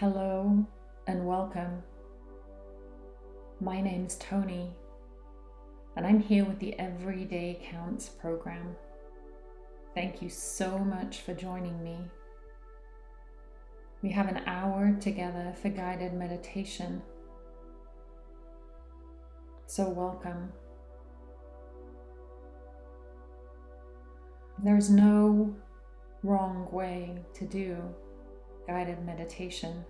Hello and welcome. My name's Tony, and I'm here with the Everyday Counts program. Thank you so much for joining me. We have an hour together for guided meditation. So, welcome. There's no wrong way to do guided meditation.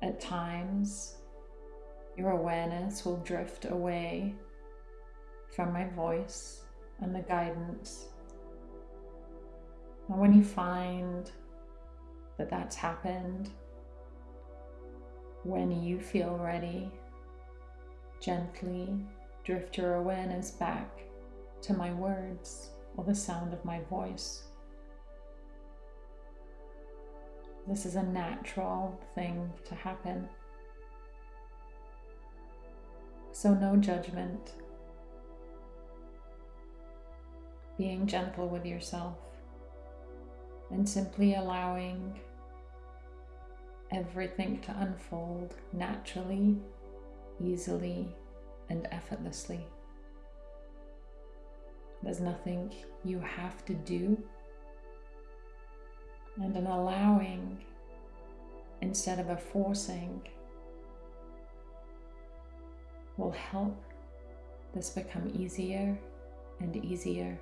At times, your awareness will drift away from my voice and the guidance. And when you find that that's happened, when you feel ready, gently drift your awareness back to my words or the sound of my voice. This is a natural thing to happen. So, no judgment. Being gentle with yourself and simply allowing everything to unfold naturally, easily, and effortlessly. There's nothing you have to do and an allowing instead of a forcing will help this become easier and easier.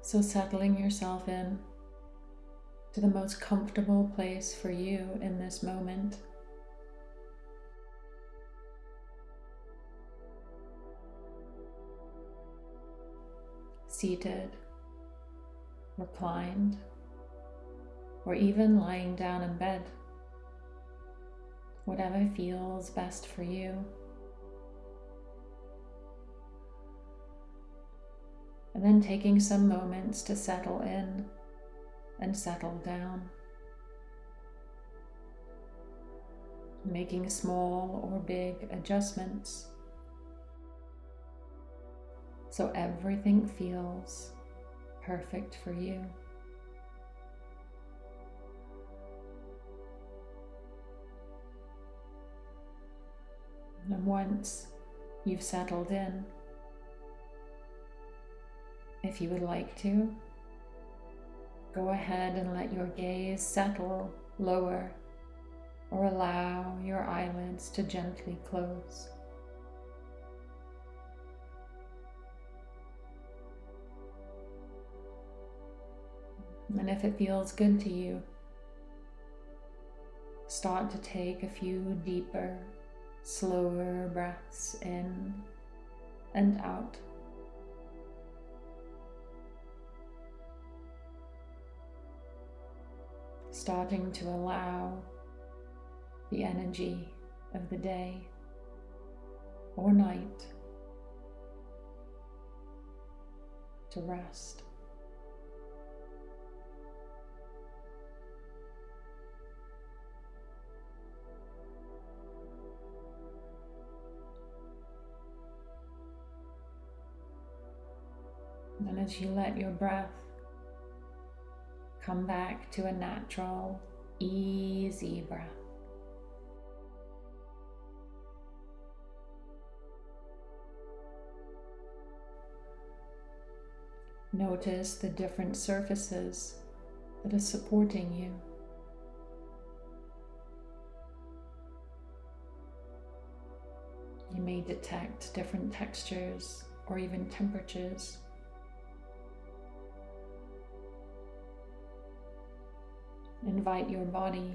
So, settling yourself in to the most comfortable place for you in this moment. Seated, reclined, or even lying down in bed. Whatever feels best for you. And then taking some moments to settle in and settle down. Making small or big adjustments so everything feels perfect for you. And once you've settled in, if you would like to, go ahead and let your gaze settle lower or allow your eyelids to gently close. And if it feels good to you, start to take a few deeper, slower breaths in and out. Starting to allow the energy of the day or night to rest. And as you let your breath come back to a natural, easy breath. Notice the different surfaces that are supporting you. You may detect different textures or even temperatures. Invite your body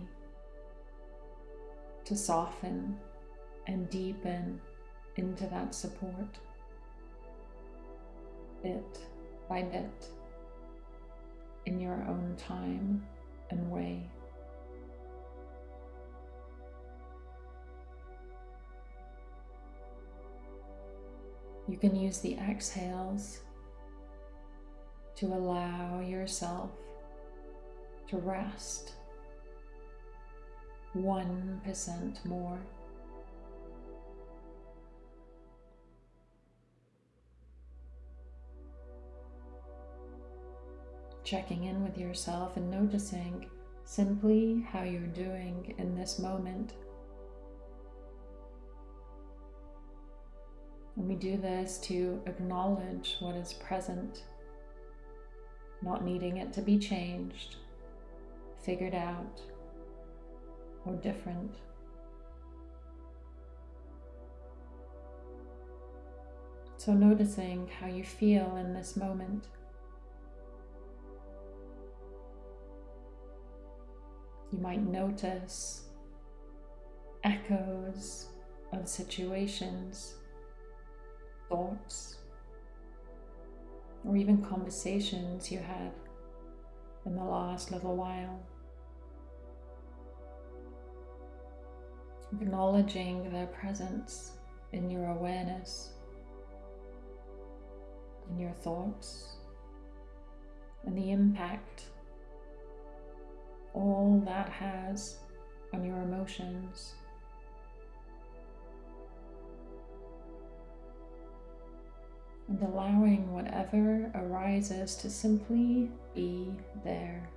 to soften and deepen into that support bit by bit in your own time and way. You can use the exhales to allow yourself to rest 1% more. checking in with yourself and noticing simply how you're doing in this moment. And we do this to acknowledge what is present, not needing it to be changed, figured out, or different. So, noticing how you feel in this moment. You might notice echoes of situations, thoughts, or even conversations you had in the last little while. Acknowledging their presence in your awareness, in your thoughts, and the impact all that has on your emotions. And allowing whatever arises to simply be there.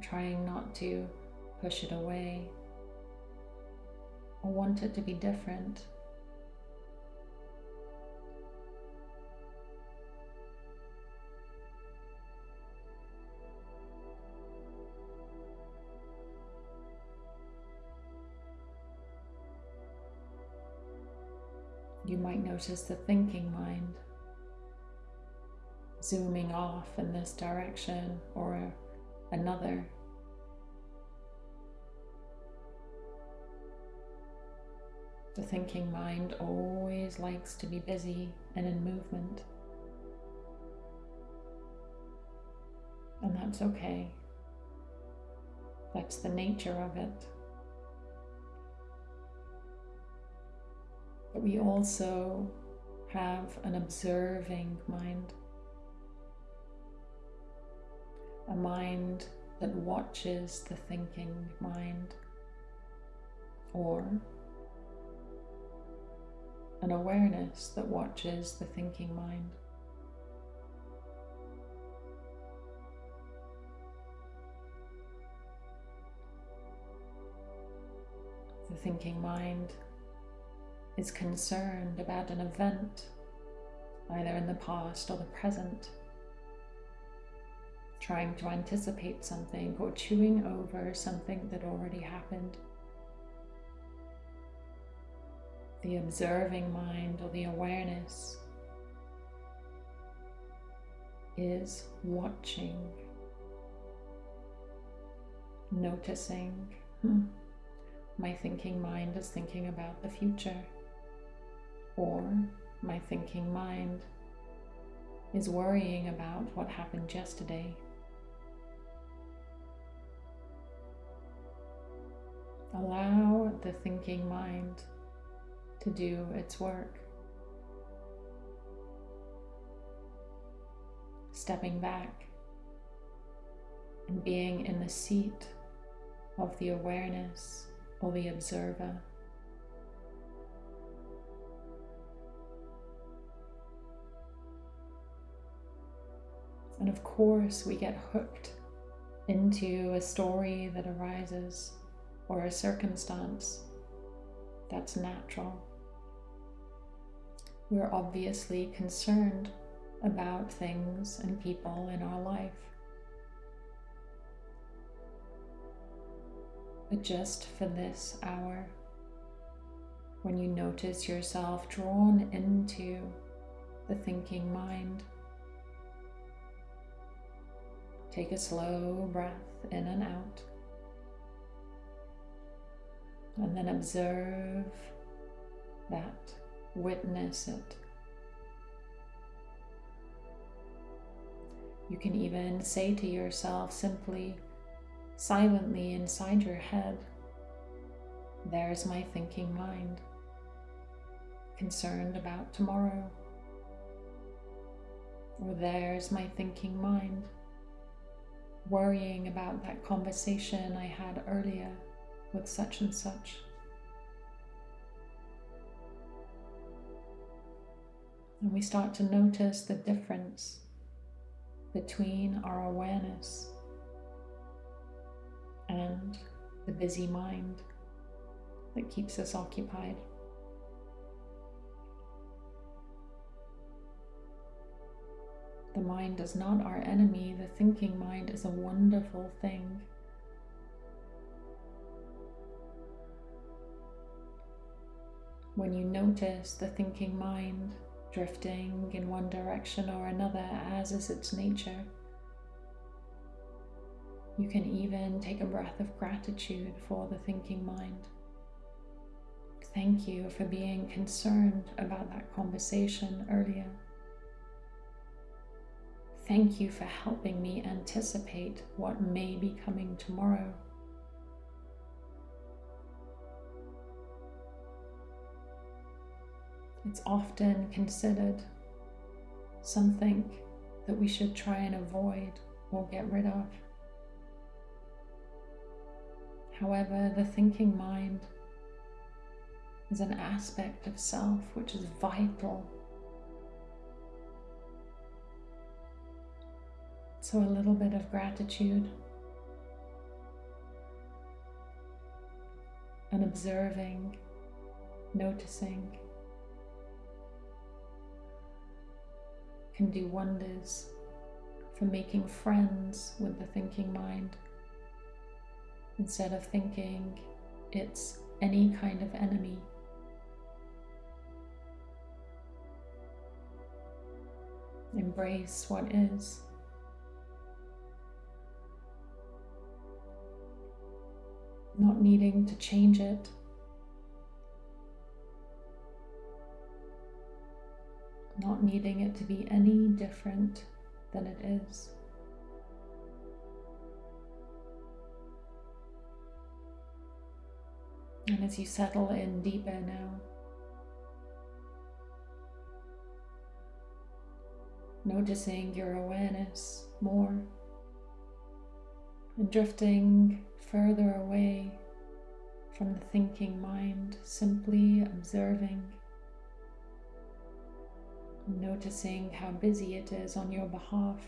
trying not to push it away or want it to be different. You might notice the thinking mind zooming off in this direction or another. The thinking mind always likes to be busy and in movement. And that's okay. That's the nature of it. But we also have an observing mind, a mind that watches the thinking mind, or an awareness that watches the thinking mind. The thinking mind is concerned about an event, either in the past or the present, trying to anticipate something or chewing over something that already happened. The observing mind or the awareness is watching, noticing. Hmm, my thinking mind is thinking about the future or my thinking mind is worrying about what happened yesterday. Allow the thinking mind to do its work. Stepping back and being in the seat of the awareness or the observer. And of course, we get hooked into a story that arises or a circumstance that's natural. We're obviously concerned about things and people in our life. But just for this hour, when you notice yourself drawn into the thinking mind, Take a slow breath in and out. And then observe that, witness it. You can even say to yourself simply, silently inside your head, there's my thinking mind, concerned about tomorrow. Or there's my thinking mind, worrying about that conversation I had earlier with such and such. And we start to notice the difference between our awareness and the busy mind that keeps us occupied. The mind is not our enemy, the thinking mind is a wonderful thing. When you notice the thinking mind drifting in one direction or another, as is its nature, you can even take a breath of gratitude for the thinking mind. Thank you for being concerned about that conversation earlier. Thank you for helping me anticipate what may be coming tomorrow. It's often considered something that we should try and avoid or get rid of. However, the thinking mind is an aspect of self which is vital So, a little bit of gratitude and observing, noticing can do wonders for making friends with the thinking mind instead of thinking it's any kind of enemy. Embrace what is. Not needing to change it. Not needing it to be any different than it is. And as you settle in deeper now, noticing your awareness more drifting further away from the thinking mind, simply observing, noticing how busy it is on your behalf.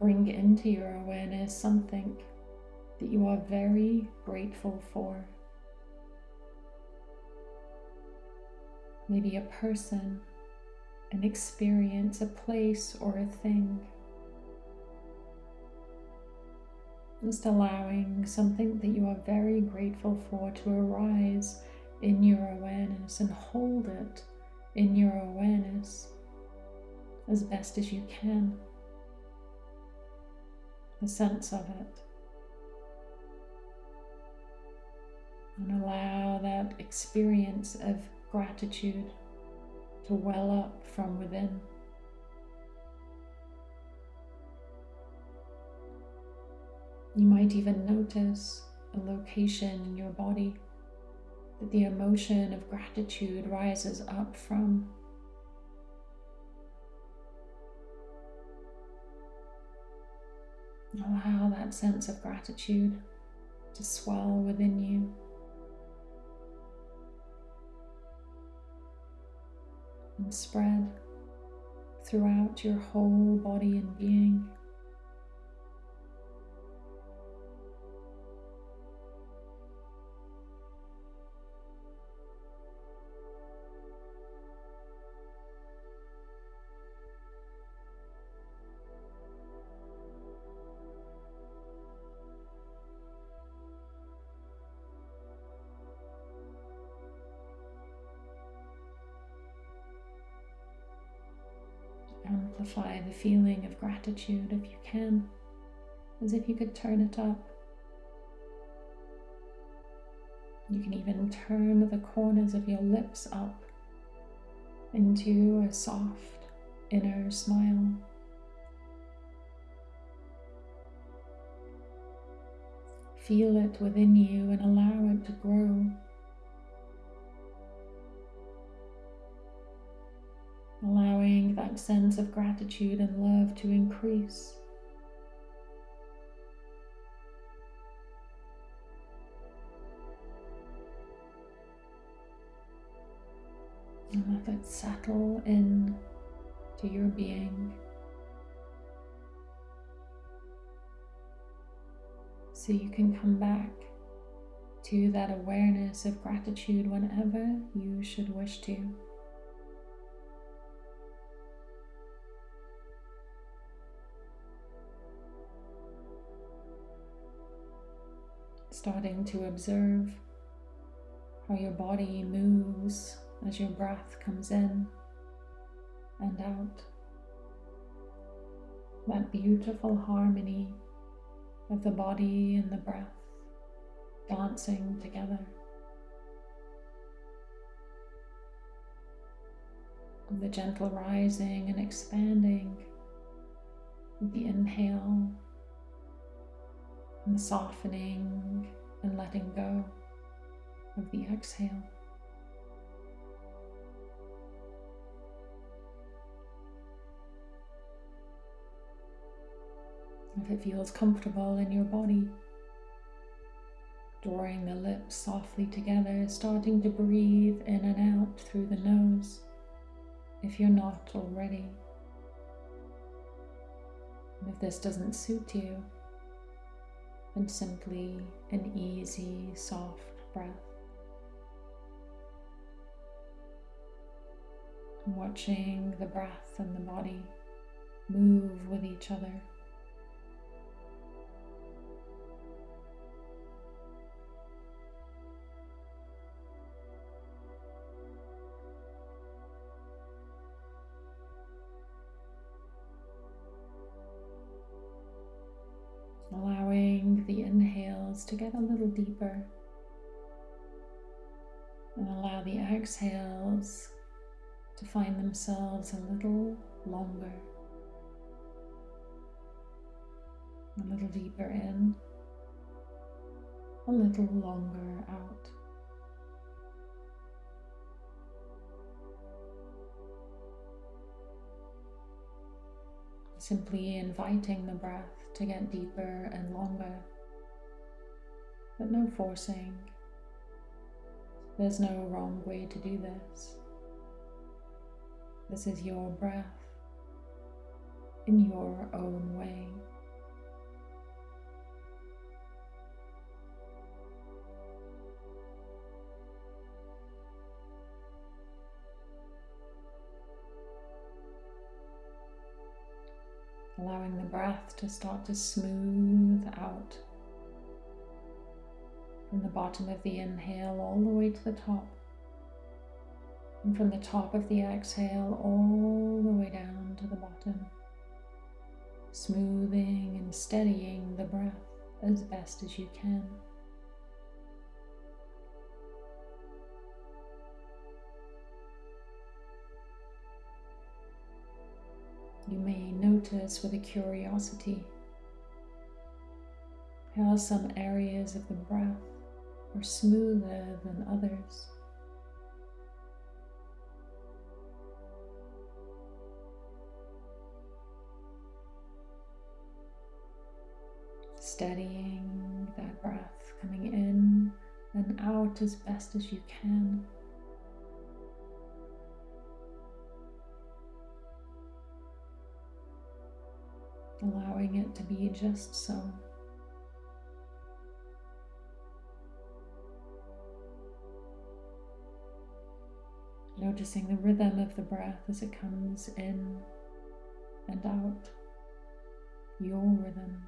Bring into your awareness something that you are very grateful for. Maybe a person an experience, a place, or a thing. Just allowing something that you are very grateful for to arise in your awareness and hold it in your awareness as best as you can. The sense of it. And allow that experience of gratitude to well up from within. You might even notice a location in your body that the emotion of gratitude rises up from. Allow that sense of gratitude to swell within you. And spread throughout your whole body and being. Feeling of gratitude if you can, as if you could turn it up. You can even turn the corners of your lips up into a soft inner smile. Feel it within you and allow it to grow. That sense of gratitude and love to increase. And let it settle in to your being. So you can come back to that awareness of gratitude whenever you should wish to. Starting to observe how your body moves as your breath comes in and out. That beautiful harmony of the body and the breath dancing together. The gentle rising and expanding the inhale and softening and letting go of the exhale. If it feels comfortable in your body, drawing the lips softly together, starting to breathe in and out through the nose if you're not already. And if this doesn't suit you, then simply an easy, soft breath. Watching the breath and the body move with each other. To get a little deeper. And allow the exhales to find themselves a little longer, a little deeper in, a little longer out. Simply inviting the breath to get deeper and longer, but no forcing. There's no wrong way to do this. This is your breath in your own way. allowing the breath to start to smooth out from the bottom of the inhale all the way to the top. And from the top of the exhale all the way down to the bottom, smoothing and steadying the breath as best as you can. You may notice with a curiosity how some areas of the breath are smoother than others. Steadying that breath coming in and out as best as you can. allowing it to be just so. Noticing the rhythm of the breath as it comes in and out, your rhythm.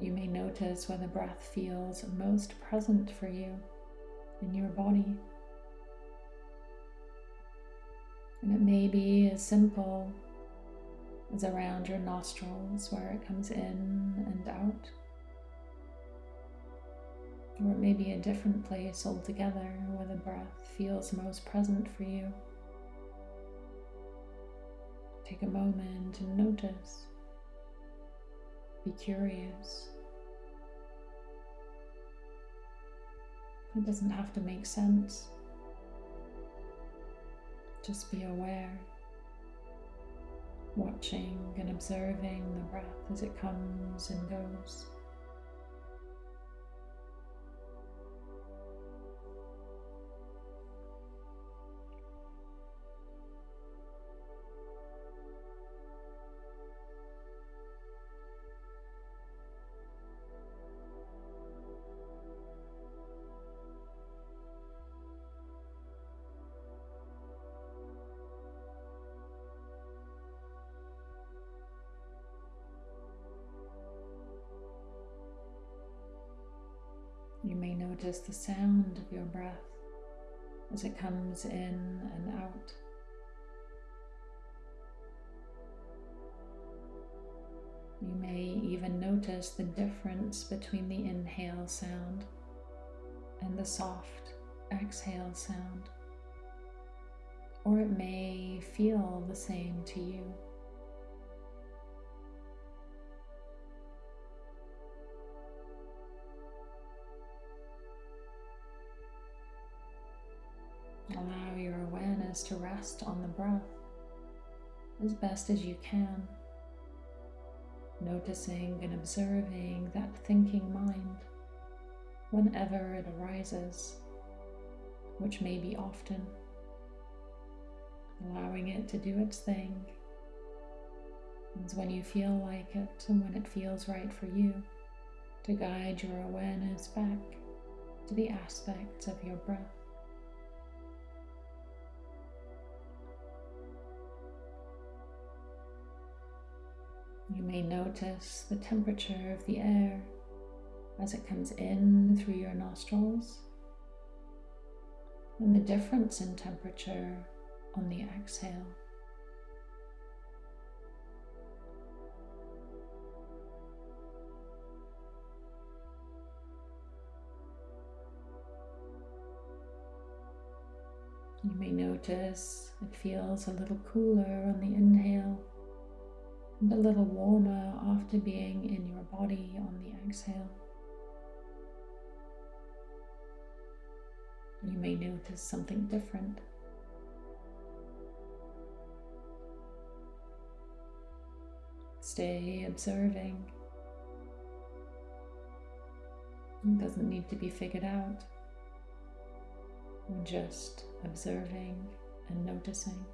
You may notice where the breath feels most present for you in your body. And it may be as simple as around your nostrils where it comes in and out. Or it may be a different place altogether where the breath feels most present for you. Take a moment and notice. Be curious. It doesn't have to make sense. Just be aware, watching and observing the breath as it comes and goes. Notice the sound of your breath as it comes in and out. You may even notice the difference between the inhale sound and the soft exhale sound, or it may feel the same to you. To rest on the breath as best as you can, noticing and observing that thinking mind whenever it arises, which may be often, allowing it to do its thing. And when you feel like it and when it feels right for you, to guide your awareness back to the aspects of your breath. You may notice the temperature of the air as it comes in through your nostrils and the difference in temperature on the exhale. You may notice it feels a little cooler on the inhale and a little warmer after being in your body on the exhale. You may notice something different. Stay observing. It doesn't need to be figured out. just observing and noticing.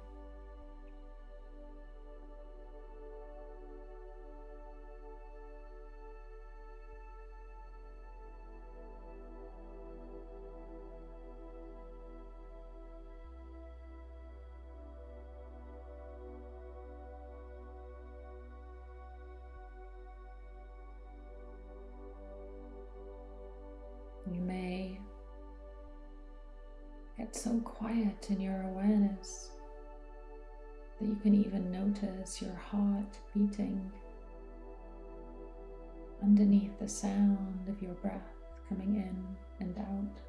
In your awareness that you can even notice your heart beating underneath the sound of your breath coming in and out.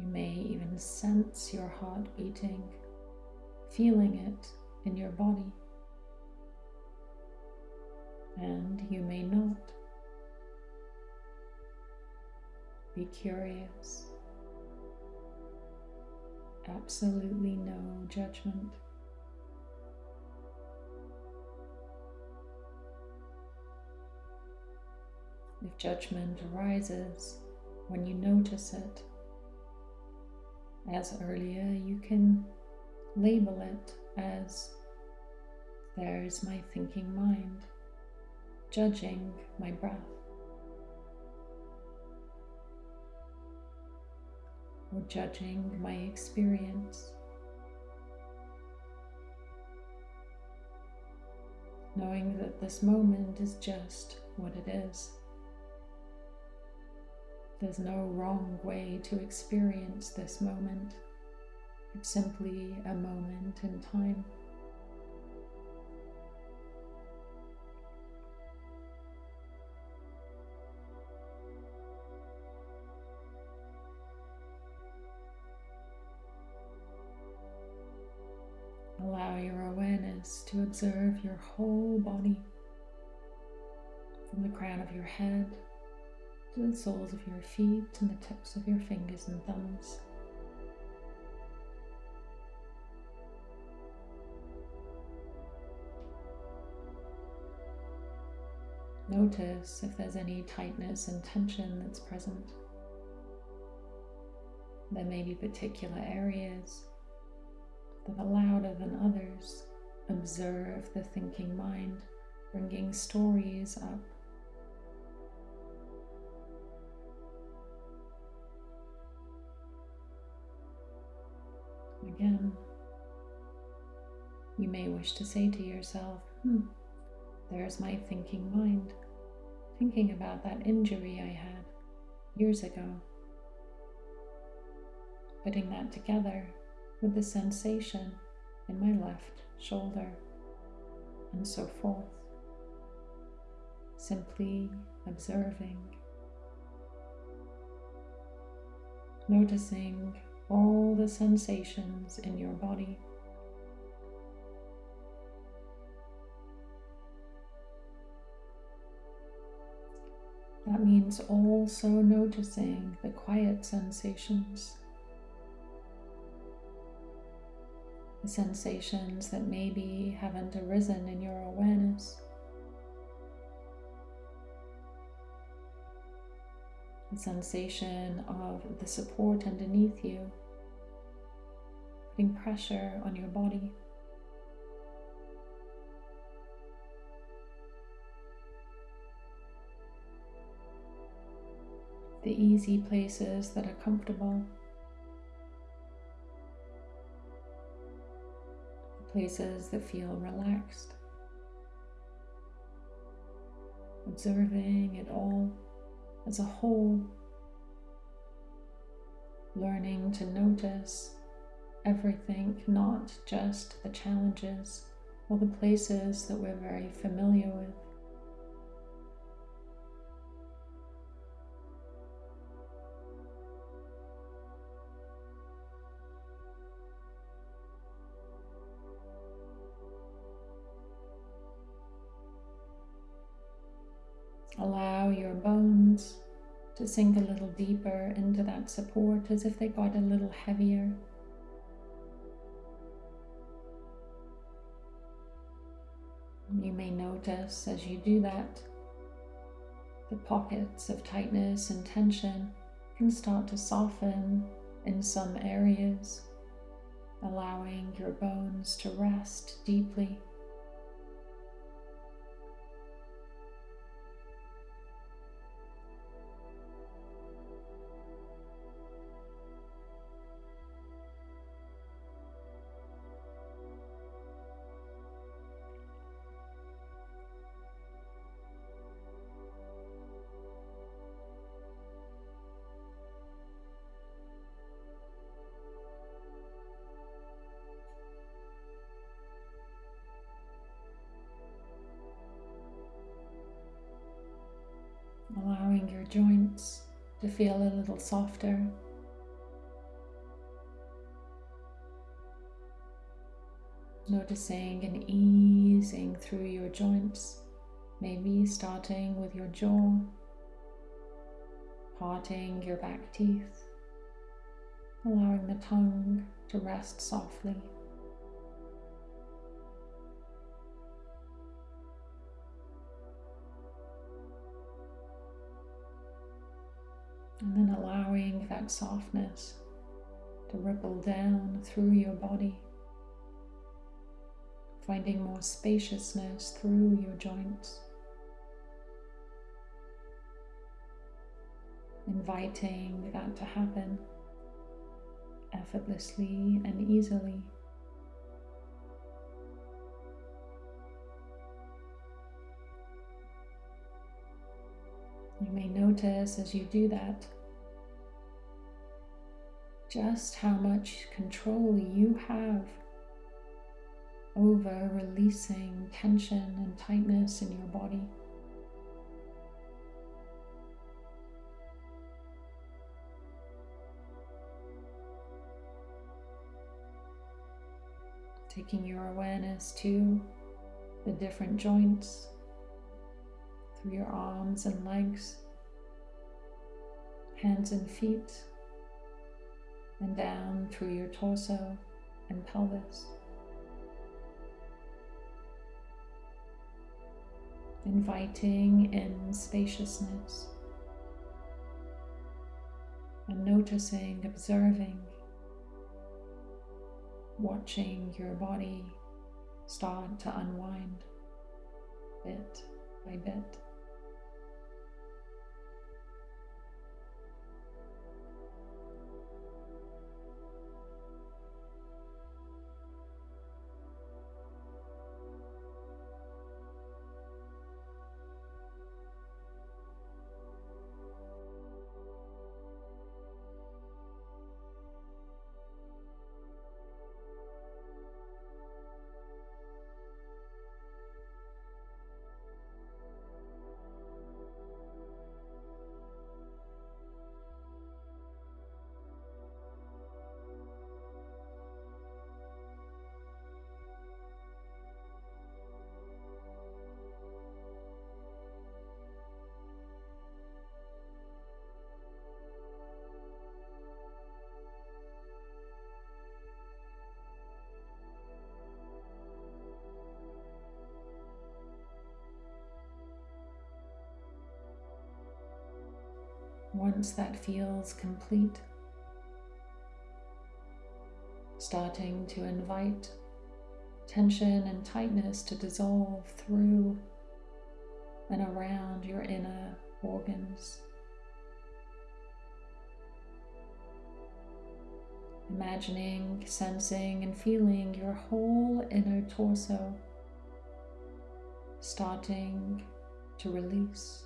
You may even sense your heart beating, feeling it in your body and you may not. Be curious. Absolutely no judgment. If judgment arises when you notice it, as earlier, you can label it as there's my thinking mind judging my breath. Or judging my experience. Knowing that this moment is just what it is. There's no wrong way to experience this moment. It's simply a moment in time. Allow your awareness to observe your whole body from the crown of your head to the soles of your feet and the tips of your fingers and thumbs. Notice if there's any tightness and tension that's present. There may be particular areas that are louder than others. Observe the thinking mind, bringing stories up. Again, you may wish to say to yourself, hmm, there's my thinking mind, thinking about that injury I had years ago. Putting that together with the sensation in my left shoulder, and so forth. Simply observing, noticing all the sensations in your body. That means also noticing the quiet sensations, sensations that maybe haven't arisen in your awareness. The sensation of the support underneath you, putting pressure on your body. the easy places that are comfortable, places that feel relaxed, observing it all as a whole, learning to notice everything, not just the challenges or the places that we're very familiar with. Allow your bones to sink a little deeper into that support as if they got a little heavier. You may notice as you do that, the pockets of tightness and tension can start to soften in some areas, allowing your bones to rest deeply. Feel a little softer. Noticing and easing through your joints, maybe starting with your jaw, parting your back teeth, allowing the tongue to rest softly. And then allowing that softness to ripple down through your body, finding more spaciousness through your joints. Inviting that to happen effortlessly and easily. You may notice as you do that just how much control you have over releasing tension and tightness in your body. Taking your awareness to the different joints through your arms and legs, hands and feet, and down through your torso and pelvis. Inviting in spaciousness and noticing, observing, watching your body start to unwind bit by bit. Once that feels complete, starting to invite tension and tightness to dissolve through and around your inner organs. Imagining, sensing, and feeling your whole inner torso starting to release.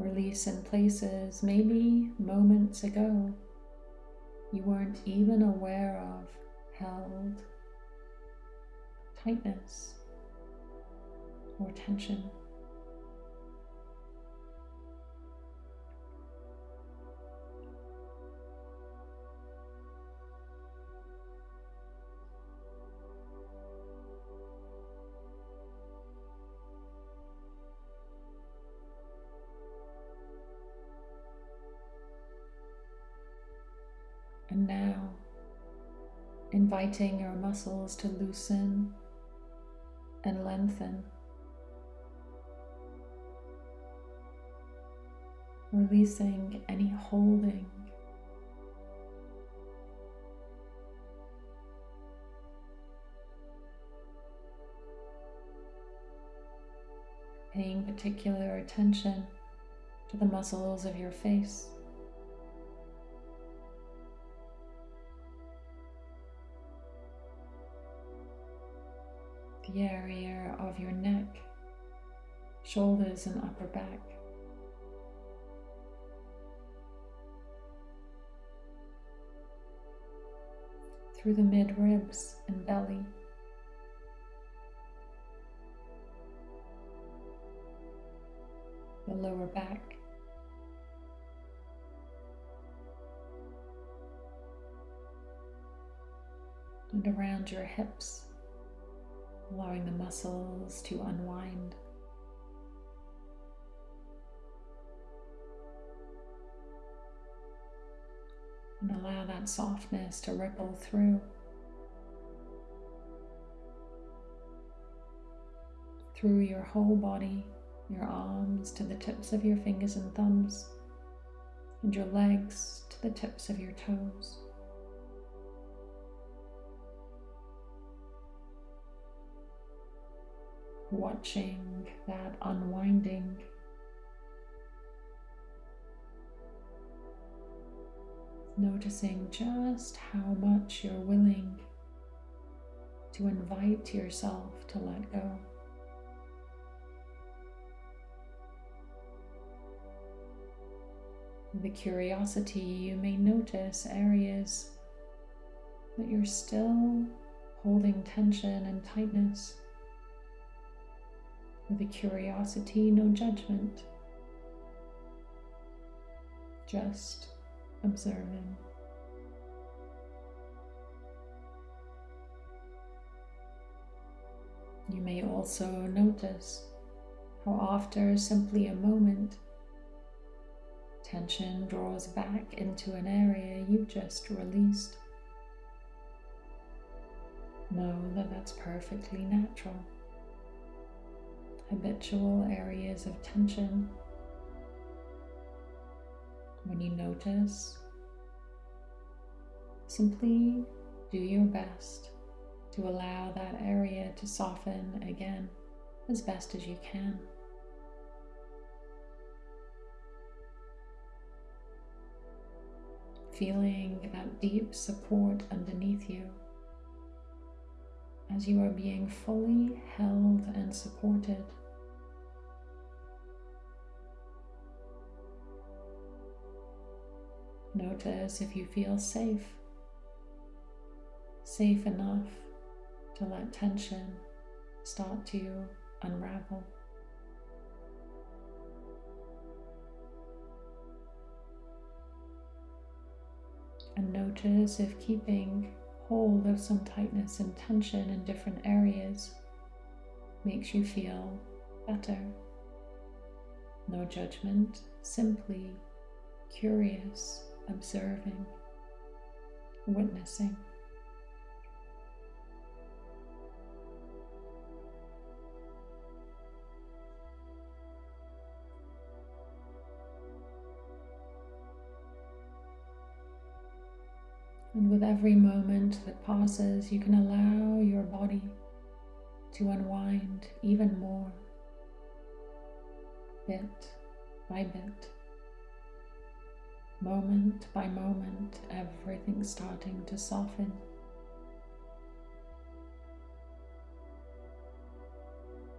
Release in places maybe moments ago you weren't even aware of held tightness or tension. Inviting your muscles to loosen and lengthen. Releasing any holding. Paying particular attention to the muscles of your face. The area of your neck, shoulders, and upper back. Through the mid ribs and belly. The lower back. And around your hips allowing the muscles to unwind. And allow that softness to ripple through. Through your whole body, your arms to the tips of your fingers and thumbs, and your legs to the tips of your toes. Watching that unwinding. Noticing just how much you're willing to invite yourself to let go. The curiosity, you may notice areas that you're still holding tension and tightness with a curiosity, no judgment, just observing. You may also notice how after simply a moment, tension draws back into an area you just released. Know that that's perfectly natural. Habitual areas of tension. When you notice, simply do your best to allow that area to soften again as best as you can. Feeling that deep support underneath you as you are being fully held and supported. Notice if you feel safe, safe enough to let tension start to unravel. And notice if keeping hold of some tightness and tension in different areas makes you feel better. No judgment, simply curious, observing, witnessing. And with every moment that passes, you can allow your body to unwind even more, bit by bit, moment by moment, everything starting to soften.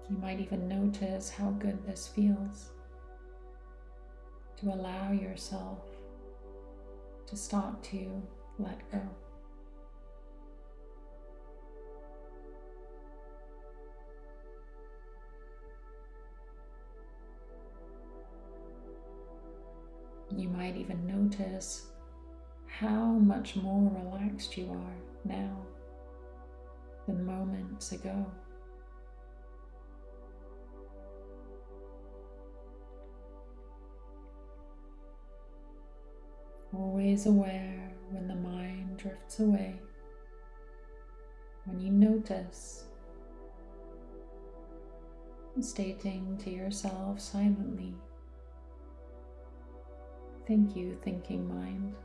You might even notice how good this feels to allow yourself to start to let go. You might even notice how much more relaxed you are now than moments ago. Always aware when the mind drifts away, when you notice, stating to yourself silently, Thank you, thinking mind,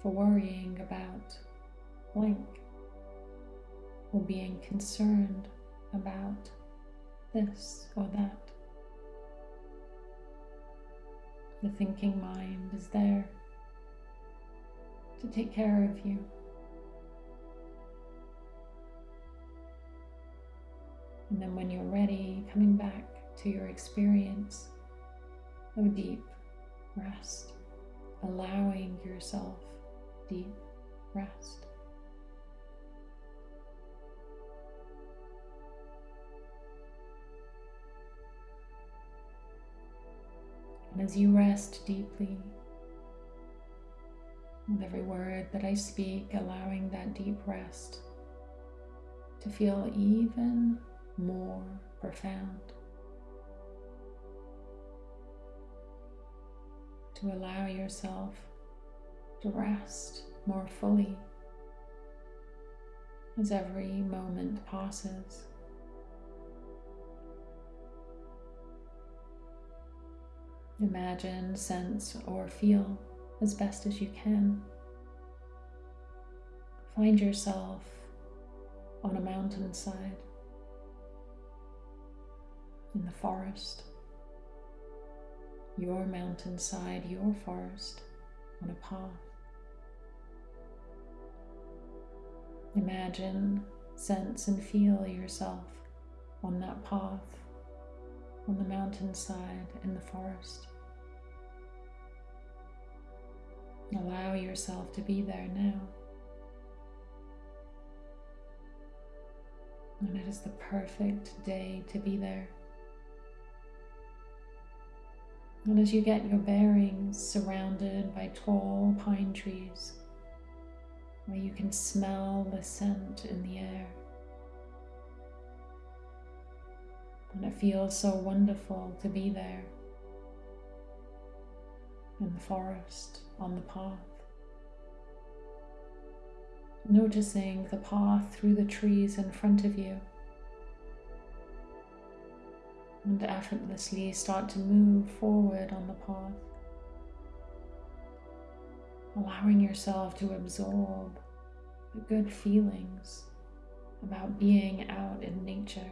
for worrying about blank or being concerned about this or that. The thinking mind is there to take care of you. And then when you're ready, coming back to your experience of deep rest, allowing yourself deep rest. And as you rest deeply, with every word that I speak, allowing that deep rest to feel even more profound. To allow yourself to rest more fully as every moment passes. Imagine, sense, or feel as best as you can. Find yourself on a mountainside, in the forest, your mountainside, your forest, on a path. Imagine, sense, and feel yourself on that path, on the mountainside, in the forest. Allow yourself to be there now. And it is the perfect day to be there. And as you get your bearings surrounded by tall pine trees, where you can smell the scent in the air, And it feels so wonderful to be there in the forest, on the path. Noticing the path through the trees in front of you. And effortlessly start to move forward on the path. Allowing yourself to absorb the good feelings about being out in nature.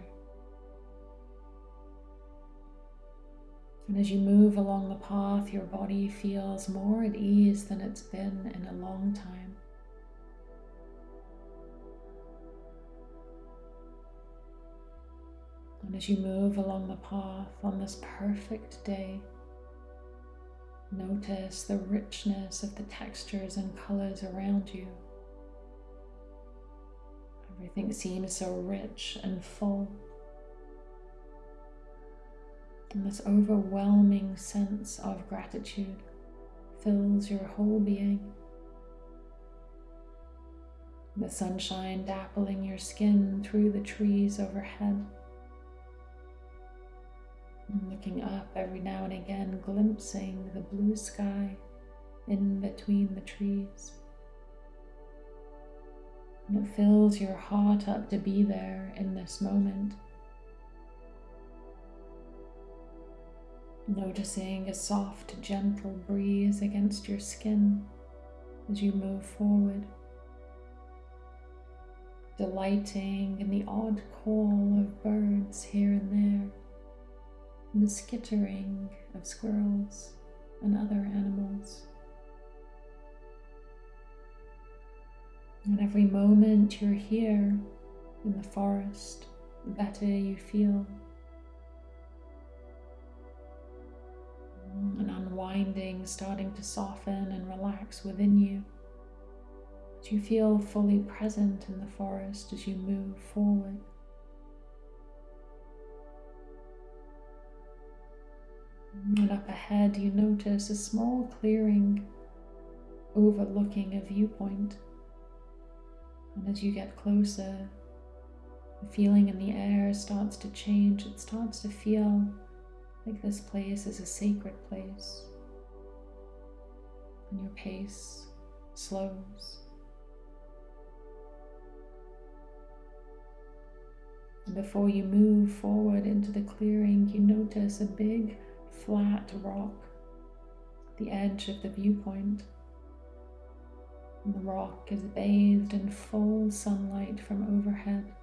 And as you move along the path, your body feels more at ease than it's been in a long time. And as you move along the path on this perfect day, notice the richness of the textures and colors around you. Everything seems so rich and full. And this overwhelming sense of gratitude fills your whole being. The sunshine dappling your skin through the trees overhead. Looking up every now and again, glimpsing the blue sky in between the trees. And it fills your heart up to be there in this moment. Noticing a soft, gentle breeze against your skin as you move forward. Delighting in the odd call of birds here and there, and the skittering of squirrels and other animals. And every moment you're here in the forest, the better you feel. and unwinding, starting to soften and relax within you. As you feel fully present in the forest as you move forward. And up ahead, you notice a small clearing overlooking a viewpoint. And as you get closer, the feeling in the air starts to change. It starts to feel like this place is a sacred place, and your pace slows. And before you move forward into the clearing, you notice a big flat rock, the edge of the viewpoint. And the rock is bathed in full sunlight from overhead.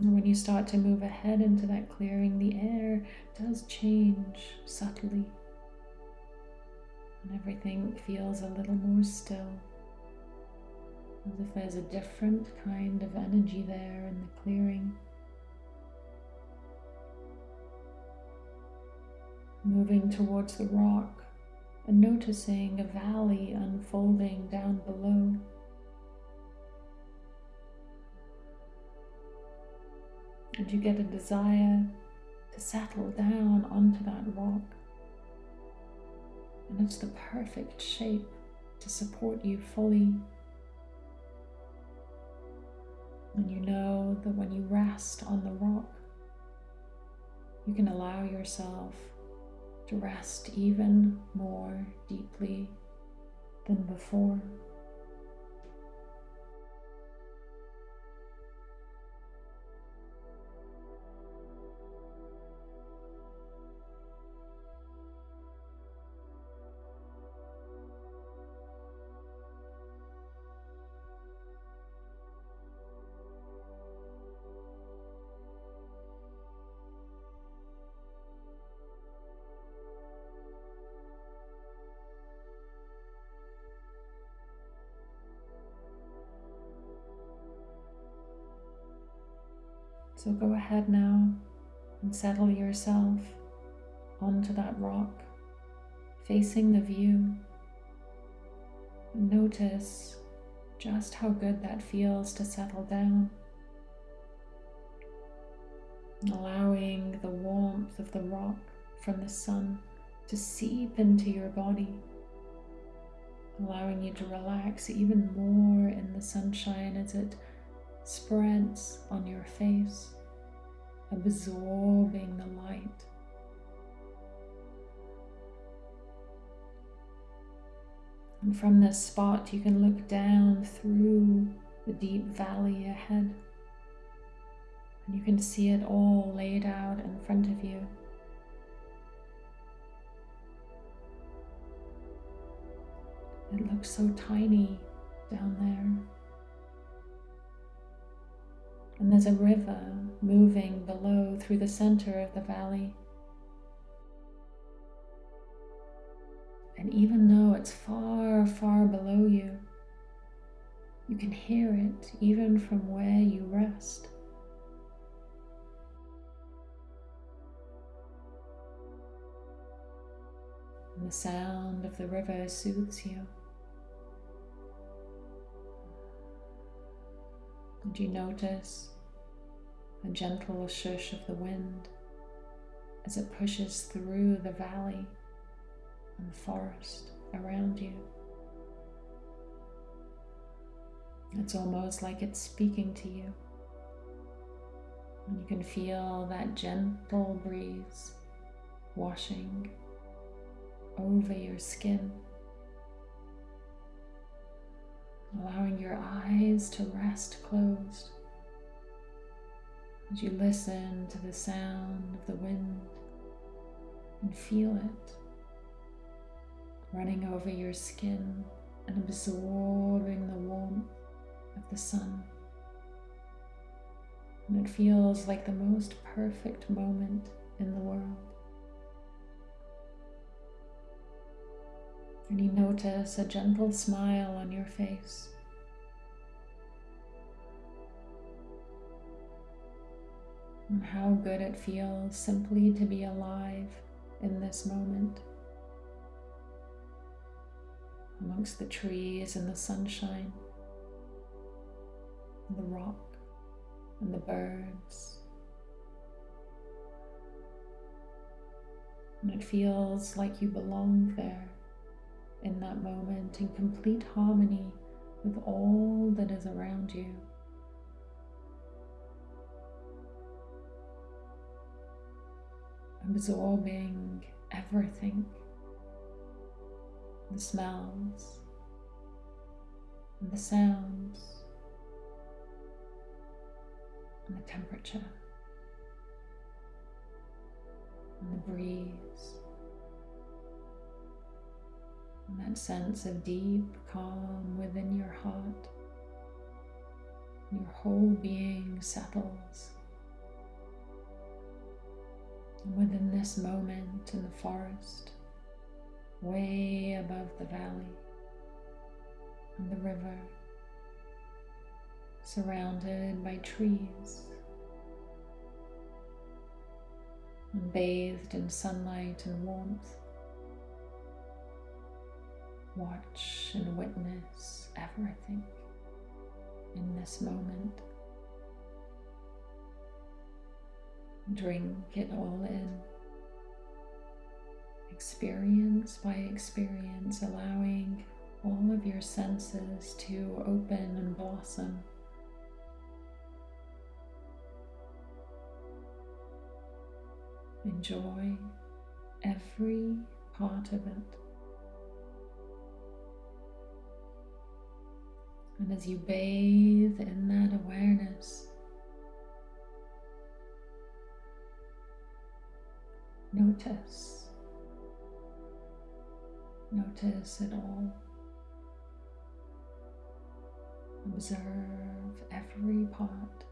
And when you start to move ahead into that clearing, the air does change subtly. And everything feels a little more still. As if there's a different kind of energy there in the clearing. Moving towards the rock and noticing a valley unfolding down below. and you get a desire to settle down onto that rock. And it's the perfect shape to support you fully. And you know that when you rest on the rock, you can allow yourself to rest even more deeply than before. So go ahead now and settle yourself onto that rock, facing the view. Notice just how good that feels to settle down. Allowing the warmth of the rock from the sun to seep into your body, allowing you to relax even more in the sunshine as it spreads on your face, absorbing the light. And from this spot, you can look down through the deep valley ahead. And you can see it all laid out in front of you. It looks so tiny down there. And there's a river moving below through the center of the valley. And even though it's far, far below you, you can hear it even from where you rest. And the sound of the river soothes you. And you notice a gentle shush of the wind as it pushes through the valley and forest around you. It's almost like it's speaking to you. And you can feel that gentle breeze washing over your skin, allowing your eyes to rest closed as you listen to the sound of the wind and feel it running over your skin and absorbing the warmth of the sun. And it feels like the most perfect moment in the world. And you notice a gentle smile on your face. And how good it feels simply to be alive in this moment amongst the trees and the sunshine, and the rock and the birds. And it feels like you belong there in that moment in complete harmony with all that is around you. Absorbing everything. The smells. The sounds. And the temperature. And the breeze that sense of deep calm within your heart. Your whole being settles. And within this moment in the forest, way above the valley and the river, surrounded by trees and bathed in sunlight and warmth. Watch and witness everything in this moment. Drink it all in experience by experience, allowing all of your senses to open and blossom. Enjoy every part of it. And as you bathe in that awareness, notice Notice it all. Observe every part.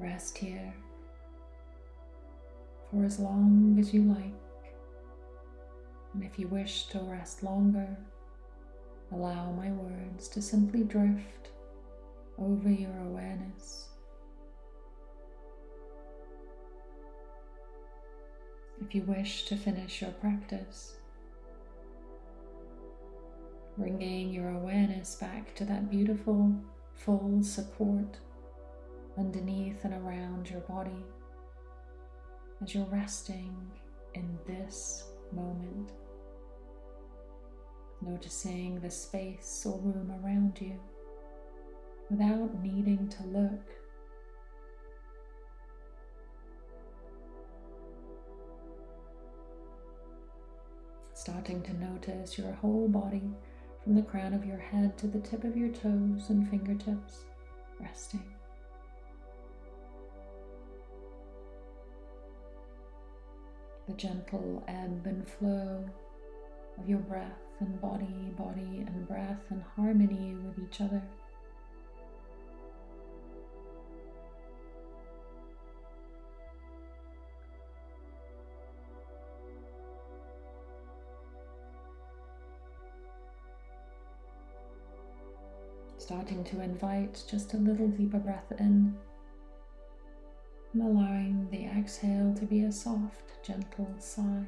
Rest here for as long as you like. And if you wish to rest longer, allow my words to simply drift over your awareness. If you wish to finish your practice, bringing your awareness back to that beautiful, full support underneath and around your body as you're resting in this moment. Noticing the space or room around you without needing to look. Starting to notice your whole body from the crown of your head to the tip of your toes and fingertips, resting. The gentle ebb and flow of your breath and body, body and breath in harmony with each other. starting to invite just a little deeper breath in and allowing the exhale to be a soft, gentle sigh.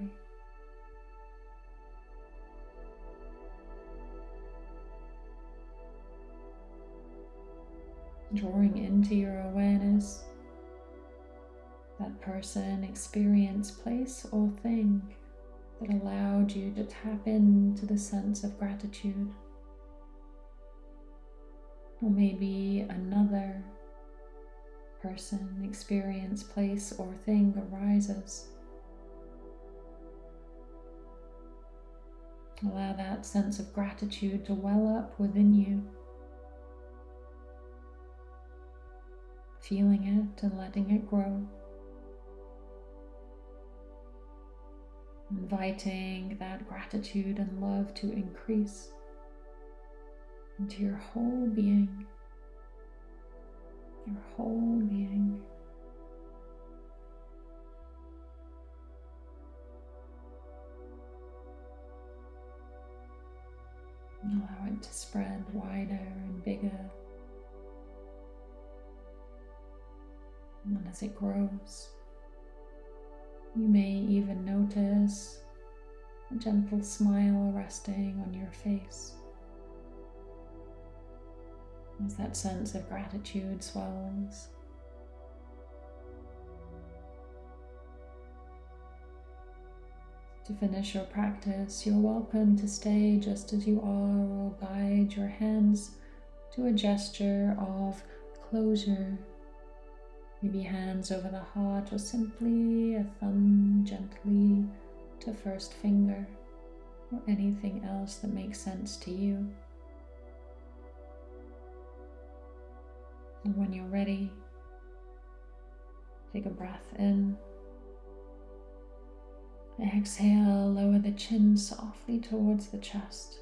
Drawing into your awareness that person, experience, place, or thing that allowed you to tap into the sense of gratitude or maybe another person, experience, place, or thing arises. Allow that sense of gratitude to well up within you. Feeling it and letting it grow. Inviting that gratitude and love to increase into your whole being, your whole being. Allow it to spread wider and bigger. And as it grows, you may even notice a gentle smile resting on your face as that sense of gratitude swells. To finish your practice, you're welcome to stay just as you are or guide your hands to a gesture of closure. Maybe hands over the heart or simply a thumb gently to first finger or anything else that makes sense to you. And when you're ready, take a breath in. Exhale, lower the chin softly towards the chest.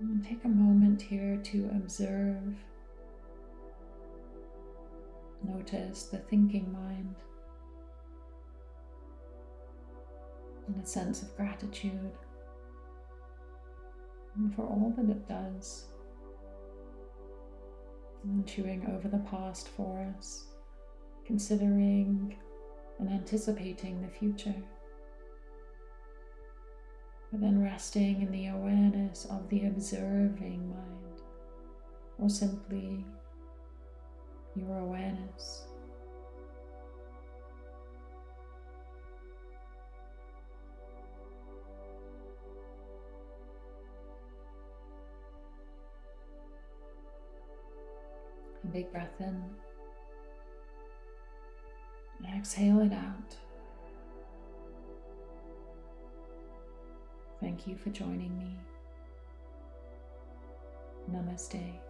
And take a moment here to observe. Notice the thinking mind and a sense of gratitude and for all that it does and chewing over the past for us, considering and anticipating the future. But then resting in the awareness of the observing mind, or simply your awareness. Big breath in. And exhale it out. Thank you for joining me. Namaste.